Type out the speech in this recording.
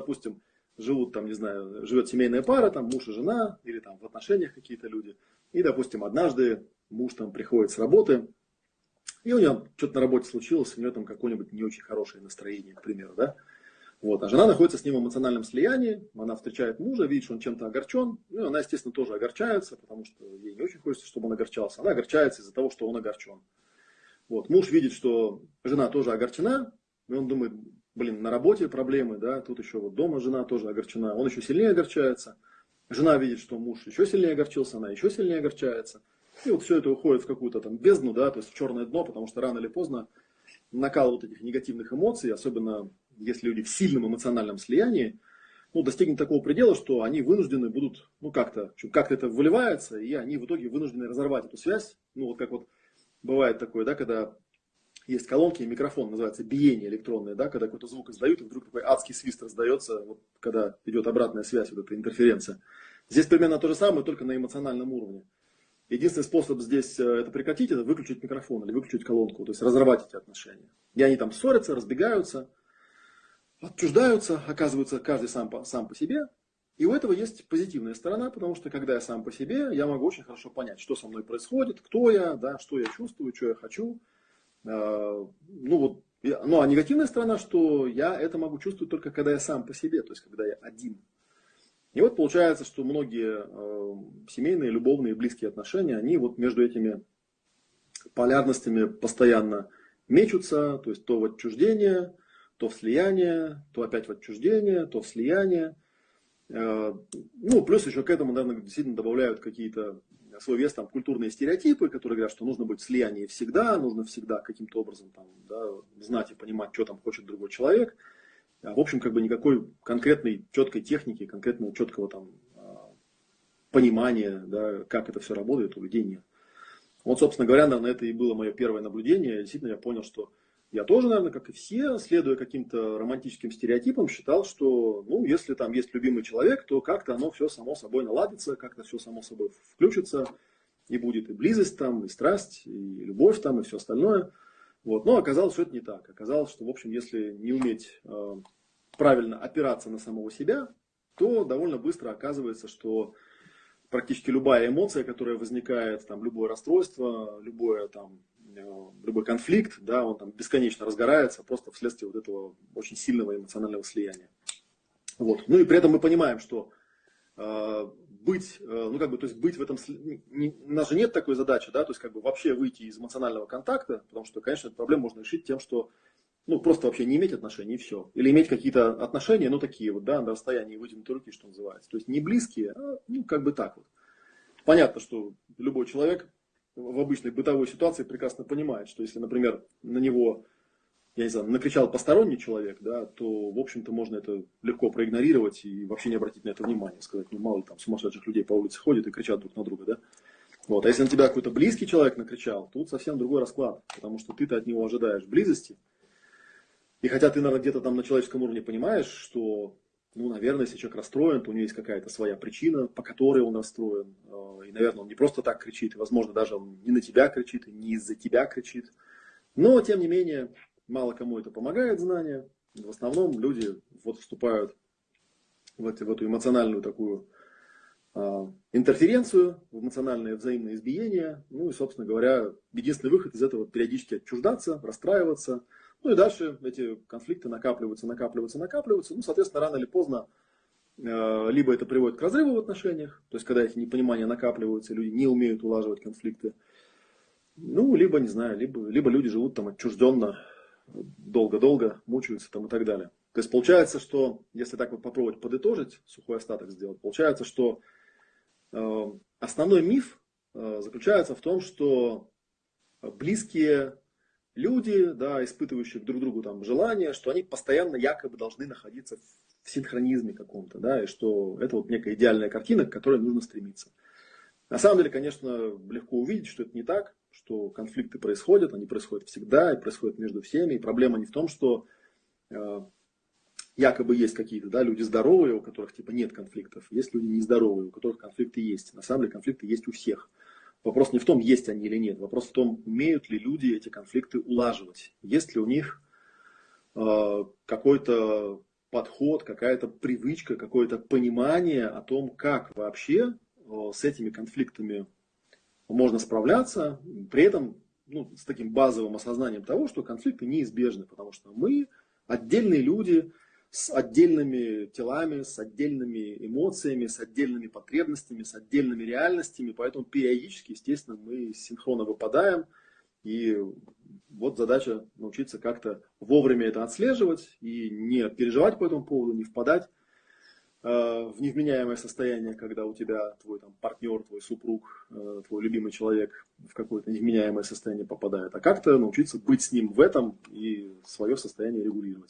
допустим, живут там, не знаю, живет семейная пара, там муж и жена, или там в отношениях какие-то люди. И, допустим, однажды муж там приходит с работы, и у него что-то на работе случилось, у него там какое-нибудь не очень хорошее настроение, к примеру, да. Вот. А жена находится с ним в эмоциональном слиянии, она встречает мужа, видит, что он чем-то огорчен, ну, она, естественно, тоже огорчается, потому что ей не очень хочется, чтобы он огорчался. Она огорчается из-за того, что он огорчен. Вот. Муж видит, что жена тоже огорчена, и он думает, блин, на работе проблемы, да, тут еще вот дома жена тоже огорчена, он еще сильнее огорчается. Жена видит, что муж еще сильнее огорчился, она еще сильнее огорчается. И вот все это уходит в какую-то там бездну, да, то есть в черное дно, потому что рано или поздно накал вот этих негативных эмоций, особенно если люди в сильном эмоциональном слиянии, ну, достигнет такого предела, что они вынуждены будут, ну, как-то, как-то это выливается, и они в итоге вынуждены разорвать эту связь. Ну, вот как вот бывает такое, да, когда есть колонки и микрофон, называется биение электронное, да, когда какой-то звук издают, и вдруг такой адский свист раздается, вот, когда идет обратная связь, вот эта интерференция. Здесь примерно то же самое, только на эмоциональном уровне. Единственный способ здесь э, это прекратить, это выключить микрофон или выключить колонку, то есть разорвать эти отношения. И они там ссорятся, разбегаются, отчуждаются, оказываются каждый сам по, сам по себе. И у этого есть позитивная сторона, потому что когда я сам по себе, я могу очень хорошо понять, что со мной происходит, кто я, да, что я чувствую, что я хочу. А, ну вот, ну а негативная сторона, что я это могу чувствовать только когда я сам по себе, то есть когда я один. И вот получается, что многие э, семейные, любовные, близкие отношения, они вот между этими полярностями постоянно мечутся, то есть то в отчуждение, то в слияние, то опять в отчуждение, то в слияние. Э, ну, плюс еще к этому, наверное, действительно добавляют какие-то свой вес там культурные стереотипы, которые говорят, что нужно быть в слиянии всегда, нужно всегда каким-то образом там, да, знать и понимать, что там хочет другой человек. А, в общем, как бы никакой конкретной четкой техники, конкретного четкого там а, понимания, да, как это все работает, у людей нет. Вот, собственно говоря, наверное, это и было мое первое наблюдение. Действительно, я понял, что я тоже, наверное, как и все, следуя каким-то романтическим стереотипам, считал, что, ну, если там есть любимый человек, то как-то оно все само собой наладится, как-то все само собой включится, и будет и близость там, и страсть, и любовь там, и все остальное – вот. Но оказалось, что это не так. Оказалось, что, в общем, если не уметь э, правильно опираться на самого себя, то довольно быстро оказывается, что практически любая эмоция, которая возникает, там, любое расстройство, любое, там, любой конфликт, да, он там бесконечно разгорается просто вследствие вот этого очень сильного эмоционального слияния. Вот. Ну и при этом мы понимаем, что э, быть, э, ну как бы, то есть быть в этом, не, у нас же нет такой задачи, да, то есть как бы вообще выйти из эмоционального контакта, потому что, конечно, эту проблему можно решить тем, что, ну просто вообще не иметь отношений и все. Или иметь какие-то отношения, ну такие вот, да, на расстоянии вытянутой руки, что называется. То есть не близкие, а ну как бы так вот. Понятно, что любой человек в обычной бытовой ситуации прекрасно понимает, что если, например, на него я не знаю, накричал посторонний человек, да, то, в общем-то, можно это легко проигнорировать и вообще не обратить на это внимание. Сказать, ну, мало ли там сумасшедших людей по улице ходят и кричат друг на друга, да. Вот. А если на тебя какой-то близкий человек накричал, тут совсем другой расклад, потому что ты-то от него ожидаешь близости. И хотя ты, наверное, где-то там на человеческом уровне понимаешь, что, ну, наверное, если человек расстроен, то у него есть какая-то своя причина, по которой он расстроен. Э, и, наверное, он не просто так кричит, и, возможно, даже он не на тебя кричит, и не из-за тебя кричит. Но, тем не менее, Мало кому это помогает знание. В основном люди вот вступают в, эти, в эту эмоциональную такую а, интерференцию, в эмоциональное взаимное избиение. Ну и, собственно говоря, единственный выход из этого периодически отчуждаться, расстраиваться. Ну и дальше эти конфликты накапливаются, накапливаются, накапливаются. Ну, соответственно, рано или поздно э, либо это приводит к разрыву в отношениях, то есть когда эти непонимания накапливаются, люди не умеют улаживать конфликты. Ну, либо, не знаю, либо, либо люди живут там отчужденно, долго-долго мучаются там и так далее. То есть получается, что если так вот попробовать подытожить, сухой остаток сделать, получается, что э, основной миф э, заключается в том, что близкие люди, да, испытывающие друг другу там желание, что они постоянно якобы должны находиться в синхронизме каком-то, да, и что это вот некая идеальная картина, к которой нужно стремиться. На самом деле, конечно, легко увидеть, что это не так, что конфликты происходят, они происходят всегда и происходят между всеми. И проблема не в том, что э, якобы есть какие-то да, люди здоровые, у которых типа нет конфликтов, есть люди нездоровые, у которых конфликты есть. На самом деле конфликты есть у всех. Вопрос не в том, есть они или нет, вопрос в том, умеют ли люди эти конфликты улаживать, есть ли у них э, какой-то подход, какая-то привычка, какое-то понимание о том, как вообще с этими конфликтами можно справляться, при этом ну, с таким базовым осознанием того, что конфликты неизбежны, потому что мы отдельные люди с отдельными телами, с отдельными эмоциями, с отдельными потребностями, с отдельными реальностями, поэтому периодически, естественно, мы синхронно выпадаем, и вот задача научиться как-то вовремя это отслеживать и не переживать по этому поводу, не впадать э, в невменяемое состояние, когда у тебя твой там, партнер, твой супруг, э, твой любимый человек в какое-то невменяемое состояние попадает, а как-то научиться быть с ним в этом и свое состояние регулировать.